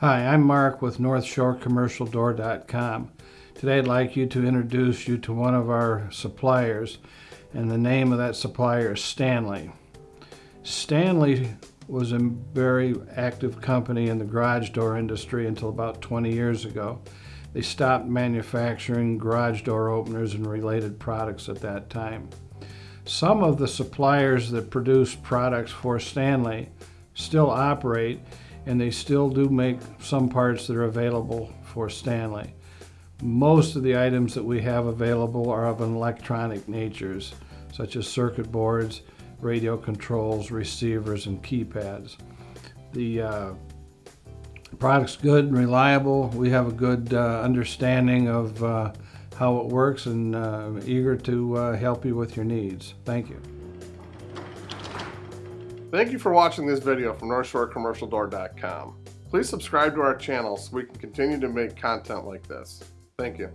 Hi, I'm Mark with NorthshoreCommercialDoor.com. Today I'd like you to introduce you to one of our suppliers and the name of that supplier is Stanley. Stanley was a very active company in the garage door industry until about 20 years ago. They stopped manufacturing garage door openers and related products at that time. Some of the suppliers that produce products for Stanley still operate and they still do make some parts that are available for Stanley. Most of the items that we have available are of an electronic natures, such as circuit boards, radio controls, receivers, and keypads. The uh, product's good and reliable. We have a good uh, understanding of uh, how it works and uh, eager to uh, help you with your needs. Thank you. Thank you for watching this video from NorthshoreCommercialDoor.com. Please subscribe to our channel so we can continue to make content like this. Thank you.